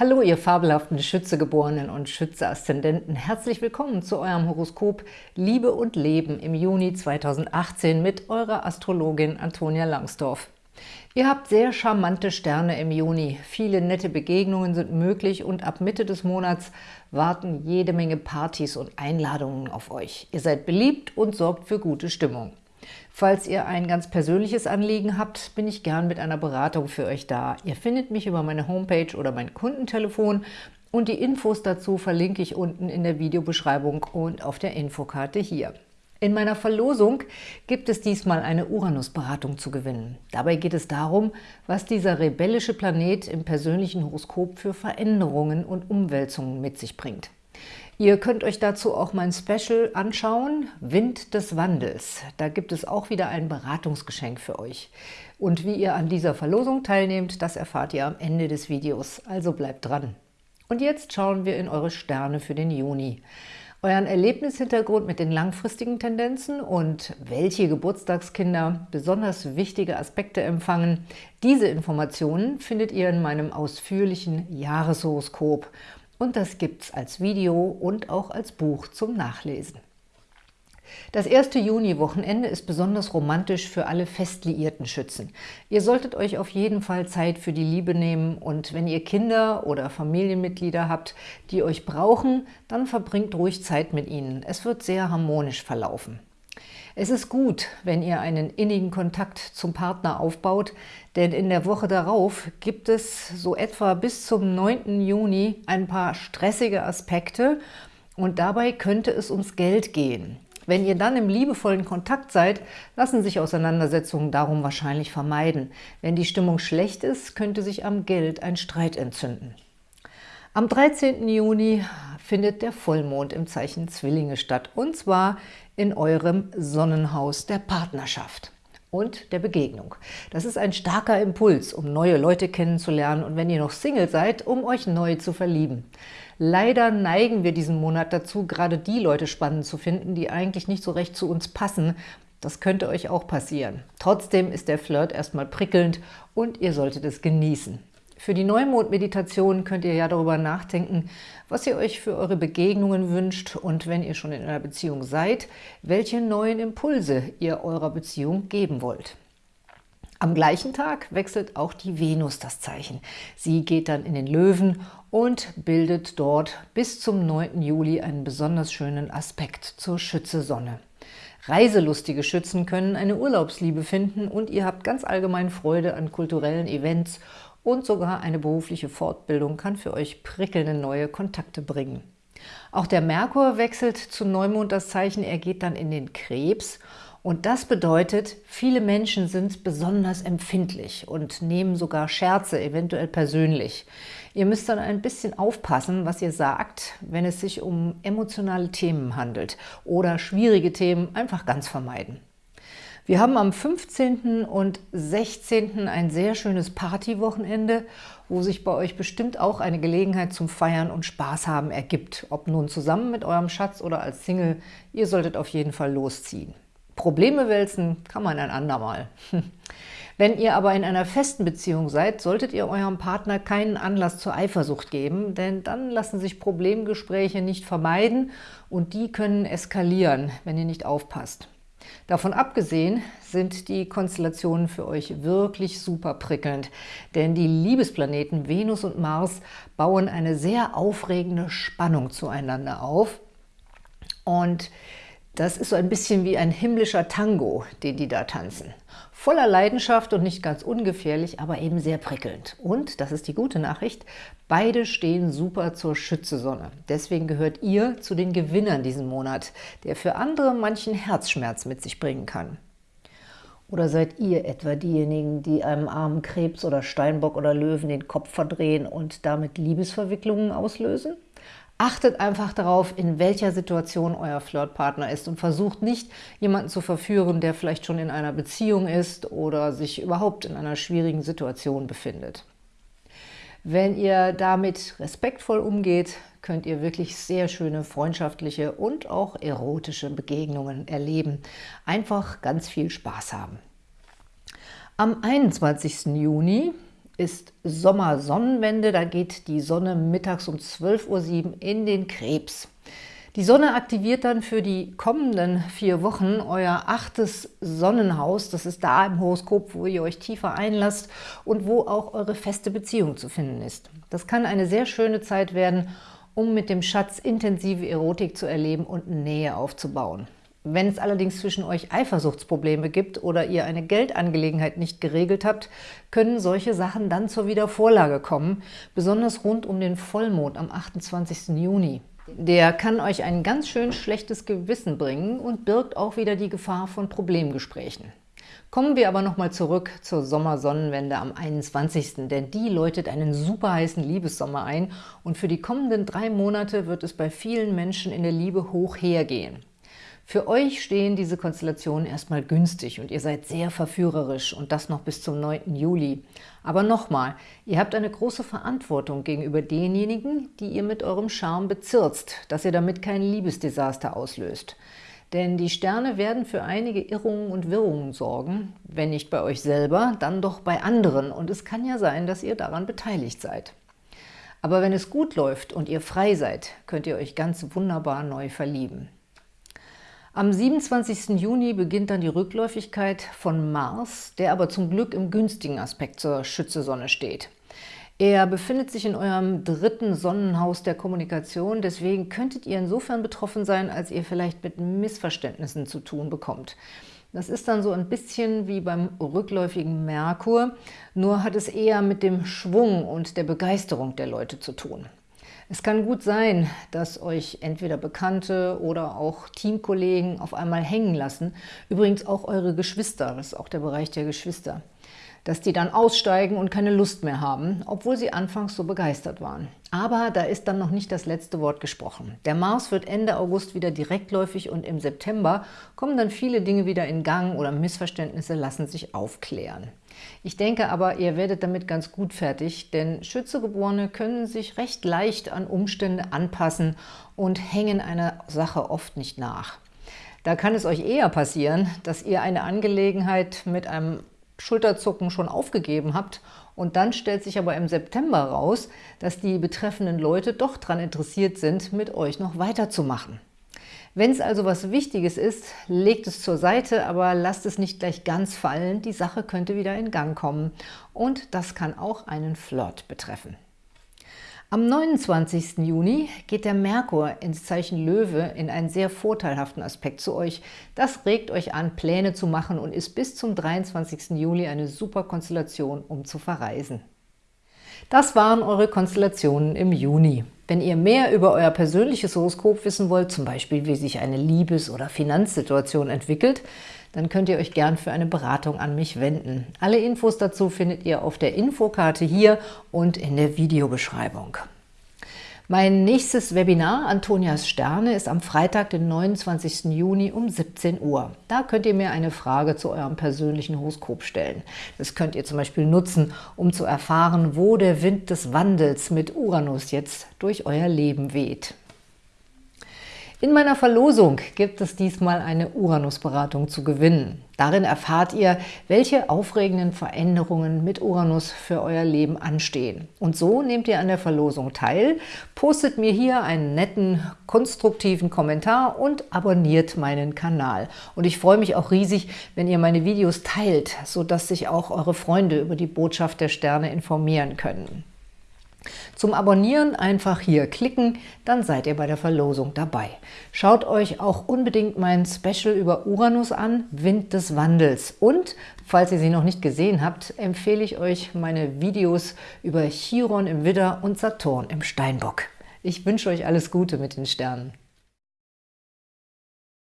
Hallo, ihr fabelhaften Schützegeborenen und Schütze-Aszendenten. Herzlich willkommen zu eurem Horoskop Liebe und Leben im Juni 2018 mit eurer Astrologin Antonia Langsdorf. Ihr habt sehr charmante Sterne im Juni. Viele nette Begegnungen sind möglich und ab Mitte des Monats warten jede Menge Partys und Einladungen auf euch. Ihr seid beliebt und sorgt für gute Stimmung. Falls ihr ein ganz persönliches Anliegen habt, bin ich gern mit einer Beratung für euch da. Ihr findet mich über meine Homepage oder mein Kundentelefon und die Infos dazu verlinke ich unten in der Videobeschreibung und auf der Infokarte hier. In meiner Verlosung gibt es diesmal eine Uranus-Beratung zu gewinnen. Dabei geht es darum, was dieser rebellische Planet im persönlichen Horoskop für Veränderungen und Umwälzungen mit sich bringt. Ihr könnt euch dazu auch mein Special anschauen, Wind des Wandels. Da gibt es auch wieder ein Beratungsgeschenk für euch. Und wie ihr an dieser Verlosung teilnehmt, das erfahrt ihr am Ende des Videos, also bleibt dran. Und jetzt schauen wir in eure Sterne für den Juni. Euren Erlebnishintergrund mit den langfristigen Tendenzen und welche Geburtstagskinder besonders wichtige Aspekte empfangen. Diese Informationen findet ihr in meinem ausführlichen Jahreshoroskop und das gibt es als Video und auch als Buch zum Nachlesen. Das erste Juni-Wochenende ist besonders romantisch für alle fest liierten Schützen. Ihr solltet euch auf jeden Fall Zeit für die Liebe nehmen und wenn ihr Kinder oder Familienmitglieder habt, die euch brauchen, dann verbringt ruhig Zeit mit ihnen. Es wird sehr harmonisch verlaufen. Es ist gut, wenn ihr einen innigen Kontakt zum Partner aufbaut, denn in der Woche darauf gibt es so etwa bis zum 9. Juni ein paar stressige Aspekte und dabei könnte es ums Geld gehen. Wenn ihr dann im liebevollen Kontakt seid, lassen sich Auseinandersetzungen darum wahrscheinlich vermeiden. Wenn die Stimmung schlecht ist, könnte sich am Geld ein Streit entzünden. Am 13. Juni findet der Vollmond im Zeichen Zwillinge statt, und zwar in eurem Sonnenhaus der Partnerschaft und der Begegnung. Das ist ein starker Impuls, um neue Leute kennenzulernen und wenn ihr noch Single seid, um euch neu zu verlieben. Leider neigen wir diesen Monat dazu, gerade die Leute spannend zu finden, die eigentlich nicht so recht zu uns passen. Das könnte euch auch passieren. Trotzdem ist der Flirt erstmal prickelnd und ihr solltet es genießen. Für die Neumond-Meditation könnt ihr ja darüber nachdenken, was ihr euch für eure Begegnungen wünscht und wenn ihr schon in einer Beziehung seid, welche neuen Impulse ihr eurer Beziehung geben wollt. Am gleichen Tag wechselt auch die Venus das Zeichen. Sie geht dann in den Löwen und bildet dort bis zum 9. Juli einen besonders schönen Aspekt zur Schütze-Sonne. Reiselustige Schützen können eine Urlaubsliebe finden und ihr habt ganz allgemein Freude an kulturellen Events und sogar eine berufliche Fortbildung kann für euch prickelnde neue Kontakte bringen. Auch der Merkur wechselt zu Neumond das Zeichen, er geht dann in den Krebs und das bedeutet, viele Menschen sind besonders empfindlich und nehmen sogar Scherze, eventuell persönlich. Ihr müsst dann ein bisschen aufpassen, was ihr sagt, wenn es sich um emotionale Themen handelt oder schwierige Themen einfach ganz vermeiden. Wir haben am 15. und 16. ein sehr schönes Partywochenende, wo sich bei euch bestimmt auch eine Gelegenheit zum Feiern und Spaß haben ergibt. Ob nun zusammen mit eurem Schatz oder als Single, ihr solltet auf jeden Fall losziehen. Probleme wälzen kann man ein andermal. Wenn ihr aber in einer festen Beziehung seid, solltet ihr eurem Partner keinen Anlass zur Eifersucht geben, denn dann lassen sich Problemgespräche nicht vermeiden und die können eskalieren, wenn ihr nicht aufpasst. Davon abgesehen sind die Konstellationen für euch wirklich super prickelnd, denn die Liebesplaneten Venus und Mars bauen eine sehr aufregende Spannung zueinander auf. Und das ist so ein bisschen wie ein himmlischer Tango, den die da tanzen. Voller Leidenschaft und nicht ganz ungefährlich, aber eben sehr prickelnd. Und, das ist die gute Nachricht, beide stehen super zur Schützesonne. Deswegen gehört ihr zu den Gewinnern diesen Monat, der für andere manchen Herzschmerz mit sich bringen kann. Oder seid ihr etwa diejenigen, die einem armen Krebs oder Steinbock oder Löwen den Kopf verdrehen und damit Liebesverwicklungen auslösen? Achtet einfach darauf, in welcher Situation euer Flirtpartner ist und versucht nicht, jemanden zu verführen, der vielleicht schon in einer Beziehung ist oder sich überhaupt in einer schwierigen Situation befindet. Wenn ihr damit respektvoll umgeht, könnt ihr wirklich sehr schöne freundschaftliche und auch erotische Begegnungen erleben. Einfach ganz viel Spaß haben. Am 21. Juni ist Sommersonnenwende, da geht die Sonne mittags um 12.07 Uhr in den Krebs. Die Sonne aktiviert dann für die kommenden vier Wochen euer achtes Sonnenhaus. Das ist da im Horoskop, wo ihr euch tiefer einlasst und wo auch eure feste Beziehung zu finden ist. Das kann eine sehr schöne Zeit werden, um mit dem Schatz intensive Erotik zu erleben und Nähe aufzubauen. Wenn es allerdings zwischen euch Eifersuchtsprobleme gibt oder ihr eine Geldangelegenheit nicht geregelt habt, können solche Sachen dann zur Wiedervorlage kommen, besonders rund um den Vollmond am 28. Juni. Der kann euch ein ganz schön schlechtes Gewissen bringen und birgt auch wieder die Gefahr von Problemgesprächen. Kommen wir aber nochmal zurück zur Sommersonnenwende am 21., denn die läutet einen super heißen Liebessommer ein und für die kommenden drei Monate wird es bei vielen Menschen in der Liebe hoch hergehen. Für euch stehen diese Konstellationen erstmal günstig und ihr seid sehr verführerisch und das noch bis zum 9. Juli. Aber nochmal, ihr habt eine große Verantwortung gegenüber denjenigen, die ihr mit eurem Charme bezirzt, dass ihr damit kein Liebesdesaster auslöst. Denn die Sterne werden für einige Irrungen und Wirrungen sorgen, wenn nicht bei euch selber, dann doch bei anderen und es kann ja sein, dass ihr daran beteiligt seid. Aber wenn es gut läuft und ihr frei seid, könnt ihr euch ganz wunderbar neu verlieben. Am 27. Juni beginnt dann die Rückläufigkeit von Mars, der aber zum Glück im günstigen Aspekt zur Schütze-Sonne steht. Er befindet sich in eurem dritten Sonnenhaus der Kommunikation, deswegen könntet ihr insofern betroffen sein, als ihr vielleicht mit Missverständnissen zu tun bekommt. Das ist dann so ein bisschen wie beim rückläufigen Merkur, nur hat es eher mit dem Schwung und der Begeisterung der Leute zu tun. Es kann gut sein, dass euch entweder Bekannte oder auch Teamkollegen auf einmal hängen lassen. Übrigens auch eure Geschwister, das ist auch der Bereich der Geschwister. Dass die dann aussteigen und keine Lust mehr haben, obwohl sie anfangs so begeistert waren. Aber da ist dann noch nicht das letzte Wort gesprochen. Der Mars wird Ende August wieder direktläufig und im September kommen dann viele Dinge wieder in Gang oder Missverständnisse lassen sich aufklären. Ich denke aber, ihr werdet damit ganz gut fertig, denn Schützegeborene können sich recht leicht an Umstände anpassen und hängen einer Sache oft nicht nach. Da kann es euch eher passieren, dass ihr eine Angelegenheit mit einem Schulterzucken schon aufgegeben habt und dann stellt sich aber im September raus, dass die betreffenden Leute doch daran interessiert sind, mit euch noch weiterzumachen. Wenn es also was Wichtiges ist, legt es zur Seite, aber lasst es nicht gleich ganz fallen. Die Sache könnte wieder in Gang kommen und das kann auch einen Flirt betreffen. Am 29. Juni geht der Merkur ins Zeichen Löwe in einen sehr vorteilhaften Aspekt zu euch. Das regt euch an, Pläne zu machen und ist bis zum 23. Juli eine super Konstellation, um zu verreisen. Das waren eure Konstellationen im Juni. Wenn ihr mehr über euer persönliches Horoskop wissen wollt, zum Beispiel wie sich eine Liebes- oder Finanzsituation entwickelt, dann könnt ihr euch gern für eine Beratung an mich wenden. Alle Infos dazu findet ihr auf der Infokarte hier und in der Videobeschreibung. Mein nächstes Webinar, Antonias Sterne, ist am Freitag, den 29. Juni um 17 Uhr. Da könnt ihr mir eine Frage zu eurem persönlichen Horoskop stellen. Das könnt ihr zum Beispiel nutzen, um zu erfahren, wo der Wind des Wandels mit Uranus jetzt durch euer Leben weht. In meiner Verlosung gibt es diesmal eine Uranus-Beratung zu gewinnen. Darin erfahrt ihr, welche aufregenden Veränderungen mit Uranus für euer Leben anstehen. Und so nehmt ihr an der Verlosung teil, postet mir hier einen netten, konstruktiven Kommentar und abonniert meinen Kanal. Und ich freue mich auch riesig, wenn ihr meine Videos teilt, sodass sich auch eure Freunde über die Botschaft der Sterne informieren können. Zum Abonnieren einfach hier klicken, dann seid ihr bei der Verlosung dabei. Schaut euch auch unbedingt mein Special über Uranus an, Wind des Wandels. Und, falls ihr sie noch nicht gesehen habt, empfehle ich euch meine Videos über Chiron im Widder und Saturn im Steinbock. Ich wünsche euch alles Gute mit den Sternen.